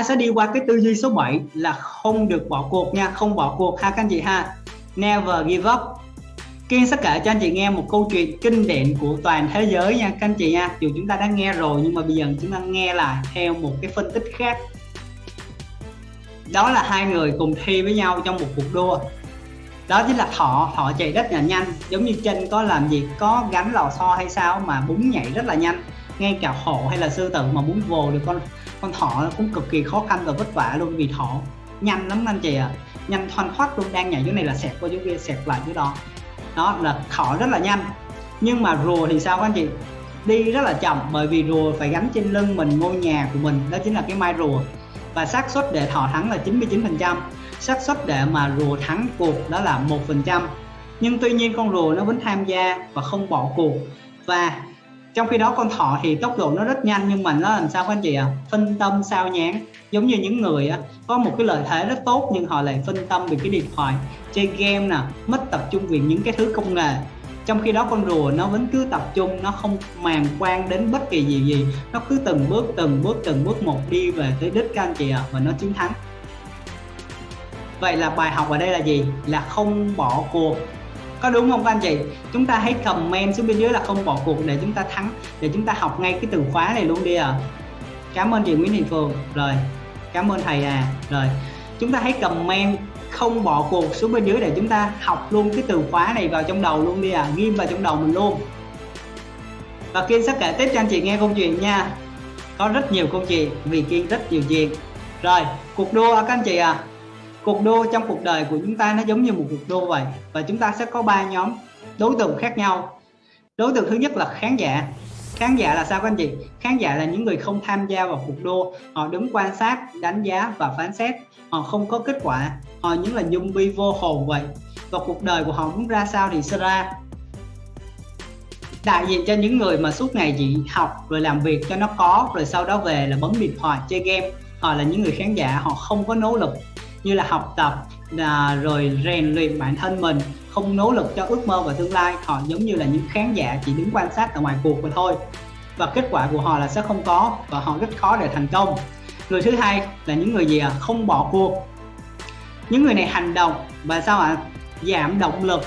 ta sẽ đi qua cái tư duy số 7 là không được bỏ cuộc nha không bỏ cuộc ha các anh chị ha. Never give up. Kiên sẽ kể cho anh chị nghe một câu chuyện kinh điển của toàn thế giới nha các anh chị nha. Dù chúng ta đã nghe rồi nhưng mà bây giờ chúng ta nghe lại theo một cái phân tích khác. Đó là hai người cùng thi với nhau trong một cuộc đua. Đó chính là Thọ, Thọ chạy rất là nhanh. Giống như chân có làm gì, có gắn lò xo hay sao mà bún nhảy rất là nhanh. Ngay cả hổ hay là sư tử mà muốn vồ được con con thỏ cũng cực kỳ khó khăn và vất vả luôn vì thỏ nhanh lắm anh chị ạ. À. nhanh thoăn thoát luôn đang nhảy chỗ này là xẹt qua chỗ kia xẹt lại chỗ đó. Đó là thỏ rất là nhanh. Nhưng mà rùa thì sao các anh chị? Đi rất là chậm bởi vì rùa phải gắn trên lưng mình ngôi nhà của mình đó chính là cái mai rùa. Và xác suất để thỏ thắng là 99%, xác suất để mà rùa thắng cuộc đó là 1%. nhưng tuy nhiên con rùa nó vẫn tham gia và không bỏ cuộc. Và trong khi đó con thỏ thì tốc độ nó rất nhanh nhưng mà nó làm sao các anh chị ạ? À? phân tâm sao nhán giống như những người á, có một cái lợi thế rất tốt nhưng họ lại phân tâm vì cái điện thoại chơi game nè mất tập trung vì những cái thứ công nghệ. Trong khi đó con rùa nó vẫn cứ tập trung nó không màng quan đến bất kỳ gì gì. Nó cứ từng bước từng bước từng bước một đi về tới đích các anh chị ạ à, và nó chiến thắng. Vậy là bài học ở đây là gì? Là không bỏ cuộc có đúng không các anh chị? Chúng ta hãy comment xuống bên dưới là không bỏ cuộc để chúng ta thắng, để chúng ta học ngay cái từ khóa này luôn đi à cảm ơn chị Nguyễn Thị Phường rồi, cảm ơn thầy à. Rồi, chúng ta hãy comment không bỏ cuộc xuống bên dưới để chúng ta học luôn cái từ khóa này vào trong đầu luôn đi à ghim vào trong đầu mình luôn. Và Kiên sẽ kể tiếp cho anh chị nghe câu chuyện nha. Có rất nhiều câu chuyện, vì Kiên rất nhiều chuyện. Rồi, cuộc đua các anh chị à cuộc đua trong cuộc đời của chúng ta nó giống như một cuộc đua vậy, và chúng ta sẽ có ba nhóm đối tượng khác nhau. Đối tượng thứ nhất là khán giả. Khán giả là sao các anh chị? Khán giả là những người không tham gia vào cuộc đua. Họ đứng quan sát, đánh giá và phán xét. Họ không có kết quả. Họ những là dung bi vô hồn vậy. Và cuộc đời của họ muốn ra sao thì sẽ ra. Đại diện cho những người mà suốt ngày chỉ học, rồi làm việc cho nó có, rồi sau đó về là bấm điện thoại chơi game. Họ là những người khán giả, họ không có nỗ lực như là học tập là rồi rèn luyện bản thân mình, không nỗ lực cho ước mơ và tương lai. Họ giống như là những khán giả chỉ đứng quan sát ở ngoài cuộc mà thôi. Và kết quả của họ là sẽ không có và họ rất khó để thành công. Người thứ hai là những người gì à không bỏ cuộc. Những người này hành động và sao ạ? À? giảm động lực.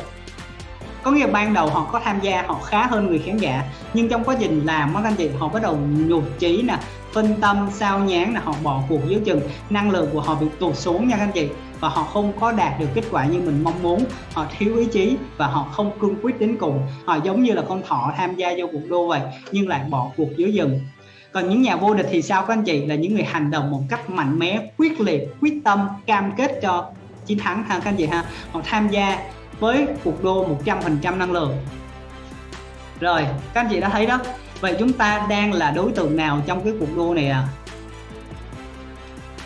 Có nghĩa ban đầu họ có tham gia, họ khá hơn người khán giả, nhưng trong quá trình làm các anh chị, họ bắt đầu nhụt chí nè phân tâm, sao nhán là họ bỏ cuộc dưới chừng. Năng lượng của họ bị tụt xuống nha các anh chị. Và họ không có đạt được kết quả như mình mong muốn. Họ thiếu ý chí và họ không cương quyết đến cùng. Họ giống như là con thỏ tham gia vô cuộc đua vậy, nhưng lại bỏ cuộc dưới dừng còn những nhà vô địch thì sao các anh chị? Là những người hành động một cách mạnh mẽ, quyết liệt, quyết tâm, cam kết cho chiến thắng ha các anh chị ha. Họ tham gia với cuộc đua 100% năng lượng. Rồi, các anh chị đã thấy đó vậy chúng ta đang là đối tượng nào trong cái cuộc đua này à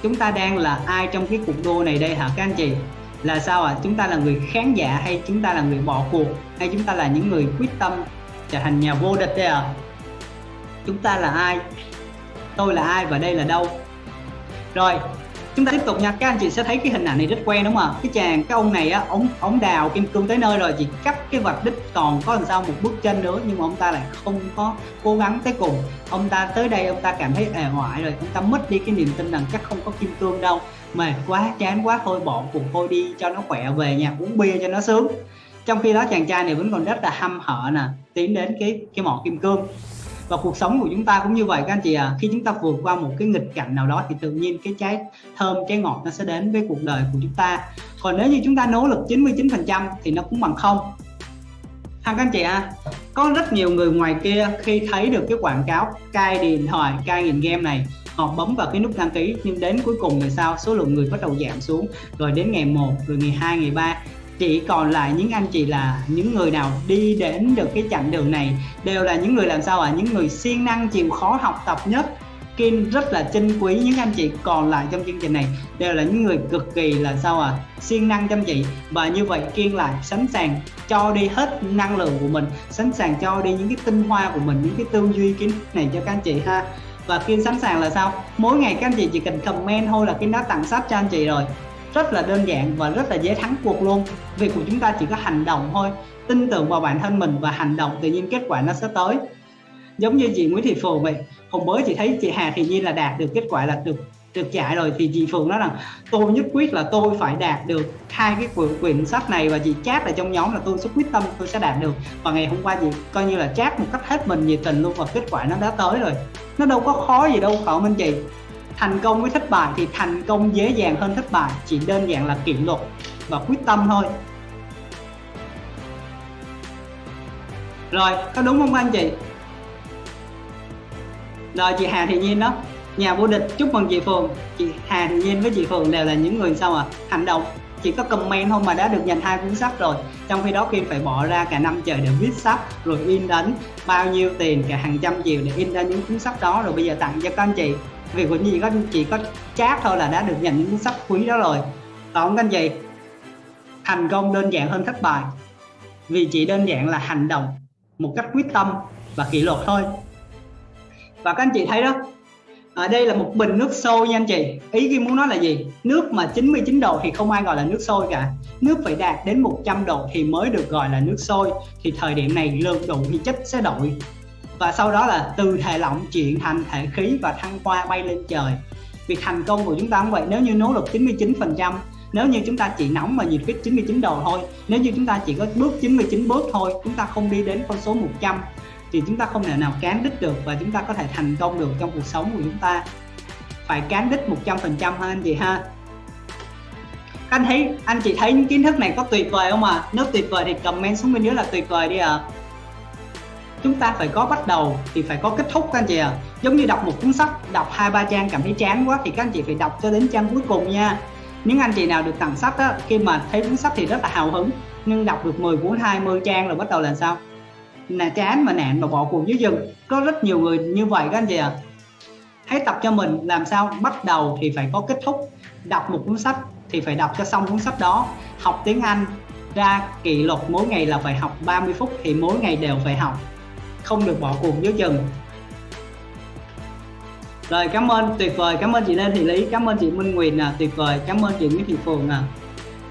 chúng ta đang là ai trong cái cuộc đua này đây hả các anh chị? Là sao ạ? À? chúng ta là người khán giả hay chúng ta là người bỏ cuộc? Hay chúng ta là những người quyết tâm trở thành nhà vô địch đây à chúng ta là ai? Tôi là ai và đây là đâu? Rồi chúng ta tiếp tục nha. Các anh chị sẽ thấy cái hình ảnh này rất quen đúng không ạ? Cái chàng, cái ông này á, ông ông đào kim cương tới nơi rồi, chỉ cắt cái vạch đích còn có làm sao một bước chân nữa nhưng mà ông ta lại không có cố gắng tới cùng. Ông ta tới đây, ông ta cảm thấy ề ngoại rồi, ông ta mất đi cái niềm tin rằng chắc không có kim cương đâu. Mệt quá, chán quá, thôi bỏ cuộc, thôi đi cho nó khỏe về nhà uống bia cho nó sướng. Trong khi đó chàng trai này vẫn còn rất là hăm hở nè, tiến đến cái cái mỏ kim cương và cuộc sống của chúng ta cũng như vậy các anh chị à. Khi chúng ta vượt qua một cái nghịch cảnh nào đó thì tự nhiên cái trái thơm, trái ngọt nó sẽ đến với cuộc đời của chúng ta. Còn nếu như chúng ta nỗ lực 99 phần trăm thì nó cũng bằng không. Ha các anh chị à có rất nhiều người ngoài kia khi thấy được cái quảng cáo, cai điện thoại, cai nghiện game này, họ bấm vào cái nút đăng ký, nhưng đến cuối cùng thì sao? Số lượng người bắt đầu giảm xuống. Rồi đến ngày 1 rồi ngày 2 ngày 3 chỉ còn lại những anh chị là những người nào đi đến được cái chặng đường này đều là những người làm sao ạ? À? những người siêng năng, chịu khó học tập nhất Kim rất là trân quý những anh chị còn lại trong chương trình này. Đều là những người cực kỳ là sao à siêng năng chăm chỉ. Và như vậy Kiên lại, sẵn sàng cho đi hết năng lượng của mình, sẵn sàng cho đi những cái tinh hoa của mình, những cái tư duy, kiến này cho các anh chị ha. Và Kiên sẵn sàng là sao? Mỗi ngày các anh chị chỉ cần comment thôi là Kiên đã tặng sách cho anh chị rồi rất là đơn giản và rất là dễ thắng cuộc luôn. Việc của chúng ta chỉ có hành động thôi tin tưởng vào bản thân mình và hành động tự nhiên kết quả nó sẽ tới. Giống như chị Nguyễn Thị Phù vậy hôm bữa chị thấy chị Hà Thị Nhi là đạt được kết quả là được được chạy rồi thì chị Phượng nói rằng tôi nhất quyết là tôi phải đạt được hai cái quyển, quyển sách này và chị chat ở trong nhóm là tôi sẽ quyết tâm tôi sẽ đạt được. Và ngày hôm qua chị coi như là chat một cách hết mình nhiệt tình luôn và kết quả nó đã tới rồi. Nó đâu có khó gì đâu cậu không anh chị? Thành công với thất bại thì thành công dễ dàng hơn thất bại, chỉ đơn giản là kỷ luật và quyết tâm thôi. Rồi, có đúng không anh chị? Rồi, chị Hà Thị Nhiên đó, nhà vô địch, chúc mừng chị Phường chị Hà Thị Nhiên với chị Phường đều là những người sao à hành động. Chỉ có comment thôi mà đã được nhận hai cuốn sách rồi. Trong khi đó, Kim phải bỏ ra cả năm trời để viết sách, rồi in ấn bao nhiêu tiền, cả hàng trăm triệu để in ra những cuốn sách đó. Rồi bây giờ tặng cho các anh chị vì của chị có chỉ có chat thôi là đã được nhận những cuốn sách quý đó rồi. Còn cái anh thành công đơn giản hơn thất bại, vì chỉ đơn giản là hành động một cách quyết tâm và kỷ luật thôi. Và các anh chị thấy đó, ở đây là một bình nước sôi nha anh chị. Ý Kim muốn nói là gì? Nước mà 99 độ thì không ai gọi là nước sôi cả. Nước phải đạt đến 100 độ thì mới được gọi là nước sôi, thì thời điểm này lượng đủ thì chất sẽ đổi và sau đó là từ thể lỏng chuyển thành thể khí và thăng hoa bay lên trời. Việc thành công của chúng ta cũng vậy, nếu như nỗ lực 99 phần trăm, nếu như chúng ta chỉ nóng mà nhiệt huyết 99 độ thôi, nếu như chúng ta chỉ có bước 99 bước thôi, chúng ta không đi đến con số 100 thì chúng ta không thể nào cán đích được và chúng ta có thể thành công được trong cuộc sống của chúng ta. Phải cán đích 100% ha, anh chị ha? Anh thấy, anh chị thấy những kiến thức này có tuyệt vời không à nếu tuyệt vời thì comment xuống bên dưới là tuyệt vời đi ạ. à chúng ta phải có bắt đầu thì phải có kết thúc các anh chị à giống như đọc một cuốn sách, đọc hai, ba trang cảm thấy chán quá thì các anh chị phải đọc cho đến trang cuối cùng nha. Những anh chị nào được tặng sách á, khi mà thấy cuốn sách thì rất là hào hứng, nhưng đọc được 10 cuốn 20 trang rồi bắt đầu là sao? Là chán mà nạn mà bỏ cuộc dưới rừng. Có rất nhiều người như vậy các anh chị ạ. À. hãy tập cho mình làm sao bắt đầu thì phải có kết thúc. Đọc một cuốn sách thì phải đọc cho xong cuốn sách đó. Học tiếng Anh ra kỷ luật mỗi ngày là phải học 30 phút thì mỗi ngày đều phải học không được bỏ cuộc giữa chừng rồi cảm ơn tuyệt vời cảm ơn chị Lê Thị Lý cảm ơn chị Minh Nguyệt à, tuyệt vời cảm ơn chị Nguyễn Thị Phường à.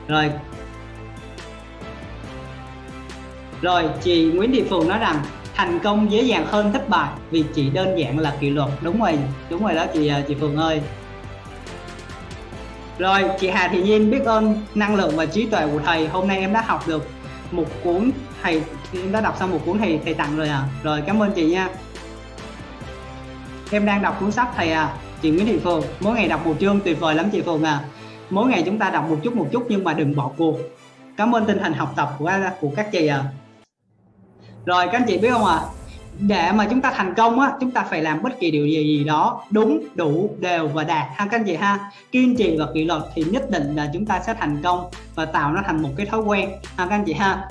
rồi. Rồi chị Nguyễn Thị Phường nói rằng thành công dễ dàng hơn thất bại vì chỉ đơn giản là kỷ luật. Đúng rồi đúng rồi đó chị à, chị Phường ơi. Rồi chị Hà Thị Nhiên biết ơn năng lượng và trí tuệ của thầy hôm nay em đã học được một cuốn thầy em đã đọc xong một cuốn thầy thầy tặng rồi à? Rồi, cảm ơn chị nha. Em đang đọc cuốn sách thầy à chị Nguyễn Thị Phường mỗi ngày đọc một chương tuyệt vời lắm chị Phường à mỗi ngày chúng ta đọc một chút một chút, nhưng mà đừng bỏ cuộc. Cảm ơn tinh thần học tập của của các chị à. Rồi, các anh chị biết không ạ? à? Để mà chúng ta thành công á, chúng ta phải làm bất kỳ điều gì gì đó đúng, đủ, đều và đạt. Ha, các anh chị ha? Kiên trì và kỷ luật thì nhất định là chúng ta sẽ thành công và tạo nó thành một cái thói quen. Ha, các anh chị ha?